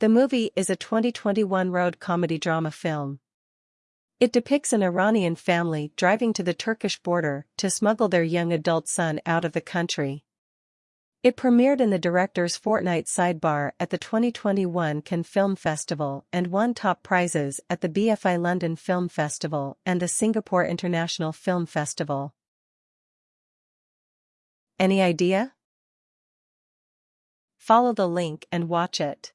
The movie is a 2021 road comedy drama film. It depicts an Iranian family driving to the Turkish border to smuggle their young adult son out of the country. It premiered in the director's fortnight sidebar at the 2021 Cannes Film Festival and won top prizes at the BFI London Film Festival and the Singapore International Film Festival. Any idea? Follow the link and watch it.